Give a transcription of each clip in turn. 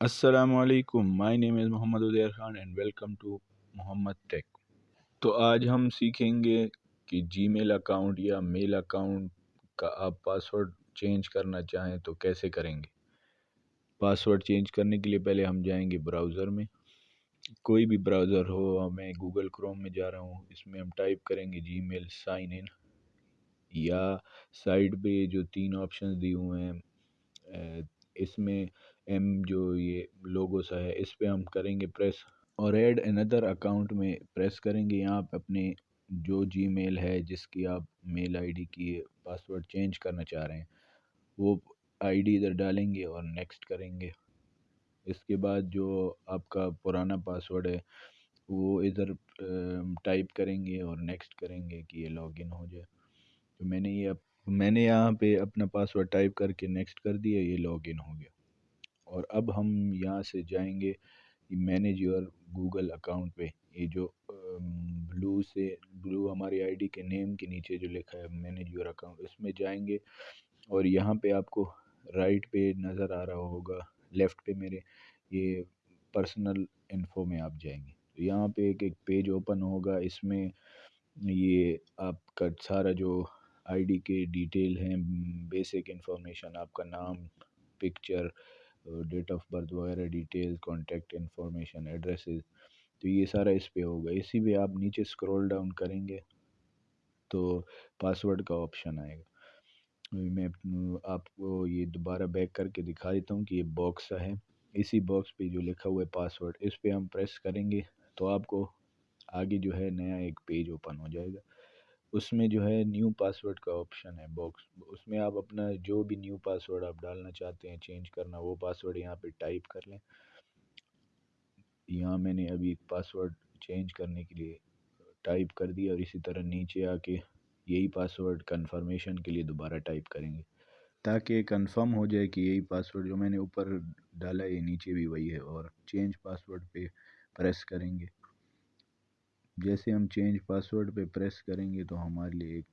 असलकुम my name is Mohammad Udair Khan and welcome to Mohammad Tech तो आज हम सीखेंगे कि जीमेल अकाउंट या मेल अकाउंट का आप पासवर्ड चेंज करना चाहें तो कैसे करेंगे। पासवर्ड चेंज करने के लिए पहले हम जाएँगे ब्राउज़र में। कोई भी ब्राउज़र हो, मैं गूगल क्रोम में जा रहा हूँ, इसमें हम टाइप करेंगे जी मेल साइन इन या साइड पे जो तीन ऑप्शन दिए हुए हैं इसमें एम जो ये लोगो सा है, इस पर हम करेंगे प्रेस और ऐड अनदर अकाउंट में प्रेस करेंगे। यहाँ पे अपने जो जीमेल है, जिसकी आप मेल आईडी की पासवर्ड चेंज करना चाह रहे हैं, वो आईडी इधर डालेंगे और नेक्स्ट करेंगे। इसके बाद जो आपका पुराना पासवर्ड है, वो इधर टाइप करेंगे और नेक्स्ट करेंगे कि ये लॉगिन हो जाए। तो मैंने ये मैंने यहाँ पे अपना पासवर्ड टाइप करके नेक्स्ट कर दिया, ये लॉगिन हो गया। और अब हम यहाँ से जाएँगे मैनेज योर गूगल अकाउंट पे। ये जो ब्लू से ब्लू हमारी आईडी के नेम के नीचे जो लिखा है मैनेज योर अकाउंट इसमें जाएँगे। और यहाँ पे आपको राइट पे नज़र आ रहा होगा लेफ़्ट पे मेरे, ये पर्सनल इन्फो में आप जाएँगे। तो यहाँ पे एक एक पेज ओपन होगा, इसमें ये आपका सारा जो आईडी के डिटेल हैं, बेसिक इंफॉर्मेशन आपका नाम, पिक्चर, डेट ऑफ़ बर्थ वगैरह डिटेल, कॉन्टैक्ट इन्फॉर्मेशन, एड्रेसेस तो ये सारा इस पे होगा। इसी पे आप नीचे स्क्रॉल डाउन करेंगे तो पासवर्ड का ऑप्शन आएगा। मैं, आपको ये दोबारा बैक करके दिखा देता हूँ कि ये बॉक्स है। इसी बॉक्स पे जो लिखा हुआ है पासवर्ड, इस पे हम प्रेस करेंगे तो आपको आगे जो है नया एक पेज ओपन हो जाएगा। उसमें जो है न्यू पासवर्ड का ऑप्शन है बॉक्स। उसमें आप अपना जो भी न्यू पासवर्ड आप डालना चाहते हैं चेंज करना, वो पासवर्ड यहाँ पे टाइप कर लें। यहाँ मैंने अभी एक पासवर्ड चेंज करने के लिए टाइप कर दिया और इसी तरह नीचे आके यही पासवर्ड कंफर्मेशन के लिए दोबारा टाइप करेंगे। ताकि कंफर्म हो जाए कि यही पासवर्ड जो मैंने ऊपर डाला है नीचे भी वही है और चेंज पासवर्ड पे प्रेस करेंगे। जैसे हम चेंज पासवर्ड पे प्रेस करेंगे तो हमारे लिए एक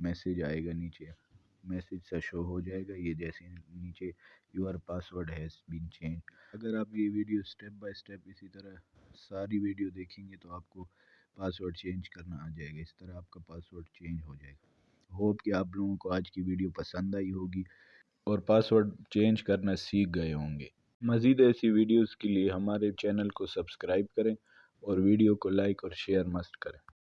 मैसेज आएगा नीचे। मैसेज सा शो हो जाएगा, ये जैसे नीचे your password has been change अगर आप ये वीडियो स्टेप बाय स्टेप इसी तरह सारी वीडियो देखेंगे तो आपको पासवर्ड चेंज करना आ जाएगा। इस तरह आपका पासवर्ड चेंज हो जाएगा। होप कि आप लोगों को आज की वीडियो पसंद आई होगी और पासवर्ड चेंज करना सीख गए होंगे। मज़ीद ऐसी वीडियोज़ के लिए हमारे चैनल को सब्सक्राइब करें। और वीडियो को लाइक और शेयर मस्त करें।